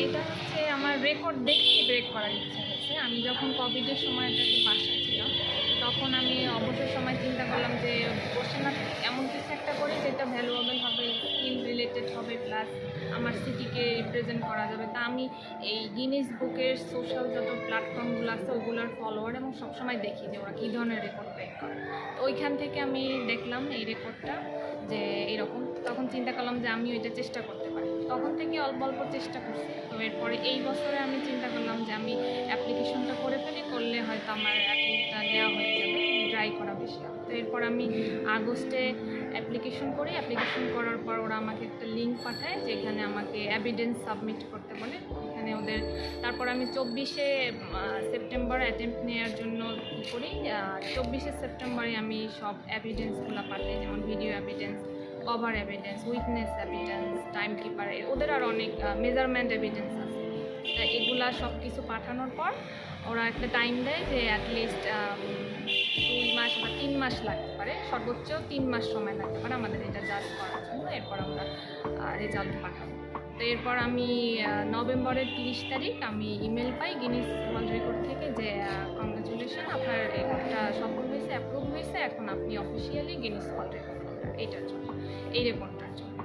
এটা হচ্ছে আমার রেকর্ড দেখেই ব্রেক করার ইচ্ছা হয়েছে। আমি যখন কোভিডের সময় এটাকে বাসায় ছিলাম তখন আমি অবসর সময় চিন্তা করলাম যে বসে না, এমন কিছু একটা করি যেটা ভ্যালুয়েবল হবে স্কিল রিলেটেড হবে প্লাস আমার সিটিকে রিপ্রেজেন্ট করা যাবে। তা আমি এই গিনিস বুকের সোশ্যাল যত প্ল্যাটফর্মগুলো আছে, ওগুলোর ফলোয়ার এবং সবসময় দেখি যে ওরা কী ধরনের রেকর্ড ব্রেক করে। তো ওইখান থেকে আমি দেখলাম এই রেকর্ডটা যে এরকম। তখন চিন্তা করলাম যে আমি ওইটা চেষ্টা করতে পারি। তখন থেকে অল্প অল্প চেষ্টা করছি। তো এরপরে এই বছরে আমি চিন্তা করলাম যে আমি অ্যাপ্লিকেশনটা করে ফেলি, করলে হয়তো আমার অ্যাপ্লিকটা নেওয়া হয়ে করা বেশি। তো এরপর আমি আগস্টে অ্যাপ্লিকেশন করি। অ্যাপ্লিকেশন করার পর ওরা আমাকে একটা লিঙ্ক পাঠায় যেখানে আমাকে এভিডেন্স সাবমিট করতে বলে। এখানে ওদের তারপর আমি চব্বিশে সেপ্টেম্বর অ্যাটেম্প নেওয়ার জন্য করি। চব্বিশে সেপ্টেম্বরে আমি সব এভিডেন্সগুলো পাঠাই, যেমন video evidence cover evidence witness evidence time keeper ওদের আর অনেক মেজারমেন্ট এভিডেন্স আছে। এগুলা সব কিছু পাঠানোর পর ওরা একটা টাইম দেয় যে অ্যাটলিস্ট দুই মাস বা তিন মাস লাগতে পারে। সর্বোচ্চ তিন মাস সময় লাগতে পারে আমাদের এটা জাজ করার জন্য। এরপর আমরা রেজাল্ট পাঠাবো। তো এরপর আমি নভেম্বরের তিরিশ তারিখ আমি ইমেল পাই গিনিস ওয়ার্ল্ড রেকর্ড থেকে যে কংগ্রেচুলেশন আপনার রেকর্ডটা সফল হয়েছে অ্যাপ্রুভ হয়েছে। এখন আপনি অফিসিয়ালি গিনিস ওয়ার্ল্ড রেকর্ড এইটার জন্য, এই রেকর্ডটার জন্য।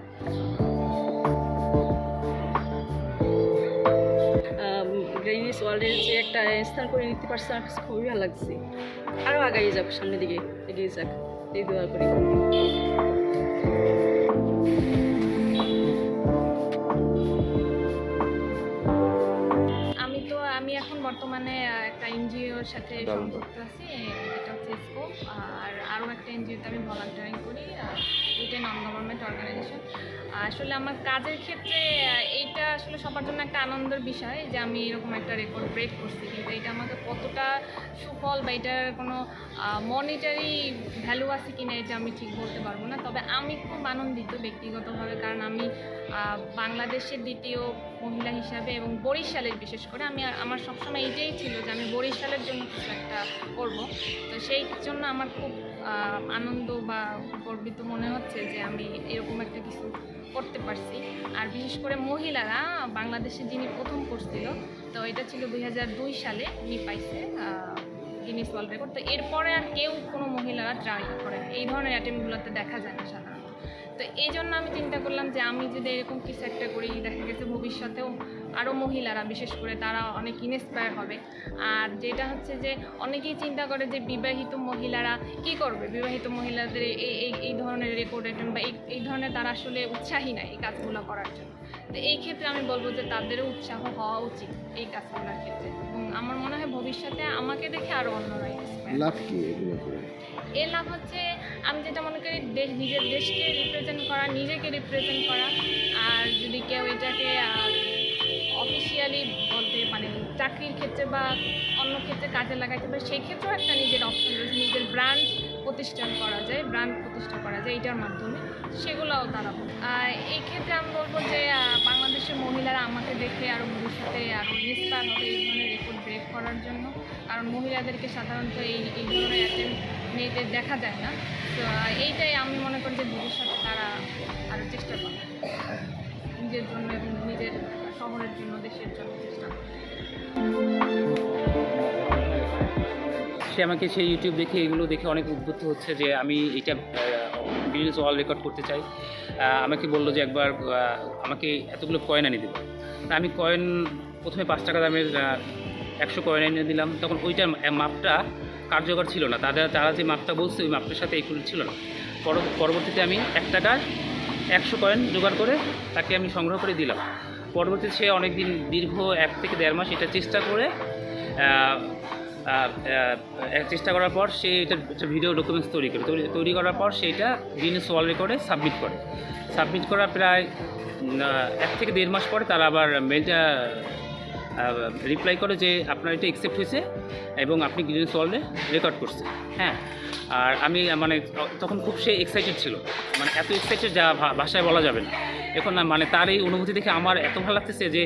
গ্রেনিস ওয়ার্ল্ডের যে একটা স্থান করে নিতে পারছে, আমার কাছে খুবই ভালো লাগছে। আরও আগাই যাক সামনের দিকে, এগিয়ে যাক, এই দোয়া করি। আছি যেটা হচ্ছে স্কোপ আর আরও একটা এনজিওতে আমি ভলান্টিয়ারিং করি এটা নন গভর্নমেন্ট অর্গানাইজেশন আসলে আমার কাজের ক্ষেত্রে এইটা আসলে সবার জন্য একটা আনন্দের বিষয় যে আমি এরকম একটা রেকর্ড ব্রেক করছি কিন্তু এটা আমাকে কতটা সুফল বা এটার কোনো মনিটারি ভ্যালু আছে কিনা এটা আমি ঠিক বলতে পারব না। তবে আমি খুব আনন্দিত ব্যক্তিগতভাবে কারণ আমি বাংলাদেশের দ্বিতীয় মহিলা হিসাবে এবং বরিশালের বিশেষ করে আমি আমার সবসময় এটাই ছিল যে আমি বরিশালের জন্য কিছু একটা করব। তো সেই জন্য আমার খুব আনন্দ বা গর্বিত মনে হচ্ছে যে আমি এরকম একটা কিছু করতে পারছি। আর বিশেষ করে মহিলারা, বাংলাদেশে যিনি প্রথম করছিল তো এটা ছিল দুই হাজার দুই সালে উনি পাইছে গিনিস ওয়ার্ল্ড রেকর্ড তো এরপরে আর কেউ কোনো মহিলারা ট্রাই করে এই ধরনের অ্যাটেম্পগুলোতে দেখা যায় না সাধারণত। তো এই জন্য আমি চিন্তা করলাম যে আমি যদি এরকম কিছু একটা করি ভবিষ্যতেও আরও মহিলারা বিশেষ করে তারা অনেক ইন্সপায়ার হবে। আর যেটা হচ্ছে যে অনেকেই চিন্তা করে যে বিবাহিত মহিলারা কি করবে? বিবাহিত মহিলাদের এই এই এই ধরনের রেকর্ড অ্যাটেম্প বা এই এই ধরনের তারা আসলে উৎসাহী নাই এই কাজগুলো করার জন্য। তো এই ক্ষেত্রে আমি বলব যে তাদেরও উৎসাহ হওয়া উচিত এই কাজগুলোর ক্ষেত্রে। এবং আমার মনে হয় ভবিষ্যতে আমাকে দেখে আরও অন্যরা inspire লাভ কি এগুলো এর লাভ হচ্ছে আমি যেটা মনে করি, দেশ, নিজের দেশকে রিপ্রেজেন্ট করা, নিজেকে রিপ্রেজেন্ট করা। আর যদি কেউ এটাকে অফিসিয়ালি বলতে মানে চাকরির ক্ষেত্রে বা অন্য ক্ষেত্রে কাজে লাগাইতে পারে সেই ক্ষেত্রেও একটা নিজের অপশন রয়েছে, নিজের ব্র্যান্ড প্রতিষ্ঠান করা যায় ব্র্যান্ড প্রতিষ্ঠা করা যায় এটার মাধ্যমে, সেগুলোও তারা এই ক্ষেত্রে আমি বলব যে বাংলাদেশের মহিলারা আমাকে দেখে আরও ভবিষ্যতে আরও ইন্সপায়ার হবে এই ধরনের রেকর্ড ব্রেক করার জন্য। কারণ মহিলাদেরকে সাধারণত এই এই ধরনের অ্যাটেম্প মেয়েদের দেখা যায় না। তো, এইটাই আমি মনে করি যে ভবিষ্যতে তারা আরও চেষ্টা করবে। নিজের জন্য এবং নিজের শহরের জন্য, দেশের জন্য চেষ্টা করবে। সে আমাকে সেই ইউটিউব দেখে, এগুলো দেখে অনেক উদ্বুদ্ধ হচ্ছে যে আমি এটা গিনেস ওয়ার্ল্ড রেকর্ড করতে চাই। আমাকে বলল যে একবার আমাকে এতগুলো কয়েন এনে দেবে। তা আমি কয়েন প্রথমে পাঁচ টাকা দামের একশো কয়েন এনে দিলাম। তখন ওইটার মাপটা কার্যকর ছিল না। তাদের তারা যে মাপটা বলছে, ওই মাপটার সাথে একুল ছিল না। পর- পরবর্তীতে আমি এক টাকার একশো কয়েন জোগাড় করে তাকে আমি সংগ্রহ করে দিলাম। পরবর্তীতে সে অনেক দিন দীর্ঘ এক থেকে দেড় মাস এটা চেষ্টা করে চেষ্টা করার পর সে এটা একটা ভিডিও ডকুমেন্টস তৈরি করে। তৈরি তৈরি করার পর সেটা গিনেস ওয়ার্ল্ড রেকর্ডে সাবমিট করে। সাবমিট করার প্রায় এক থেকে দেড় মাস পরে তারা আবার মেলটা রিপ্লাই করে যে আপনার এটা অ্যাকসেপ্ট হয়েছে এবং আপনি গিনেস ওয়ার্ল্ডে রেকর্ড করছে হ্যাঁ? আর আমি মানে তখন খুব সে এক্সাইটেড ছিল। মানে এত এক্সাইটেড যা ভাষায় বলা যাবে না। এখন মানে তার এই অনুভূতি দেখে আমার এত ভালো লাগতেছে যে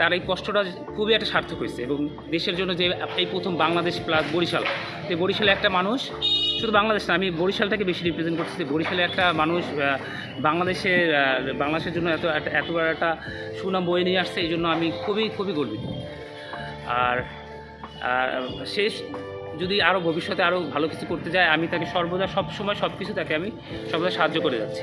তার এই কষ্টটা খুবই একটা সার্থক হয়েছে এবং দেশের জন্য যে এই প্রথম বাংলাদেশ প্লাস বরিশাল, তো বরিশালে একটা মানুষ, শুধু বাংলাদেশ না, আমি বরিশালটাকে বেশি রিপ্রেজেন্ট করতেছি। বরিশালে একটা মানুষ বাংলাদেশের বাংলাদেশের জন্য এত, এত- একটা সুনাম বয়ে নিয়ে আসছে, এই জন্য আমি খুবই খুবই গর্বিত। আর আর শেষ যদি আরও ভবিষ্যতে আরও ভালো কিছু করতে যায়, আমি তাকে সর্বদা সব সময় সব কিছু তাকে আমি সর্বদা সাহায্য করে যাচ্ছি।